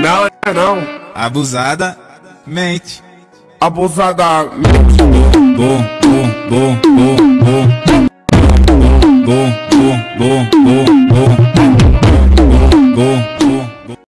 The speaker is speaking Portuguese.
Não é não. Abusada, mente. Abusada. mente. bom, bom, bom, bom, bom. Bom, bom, bom, bom, bom.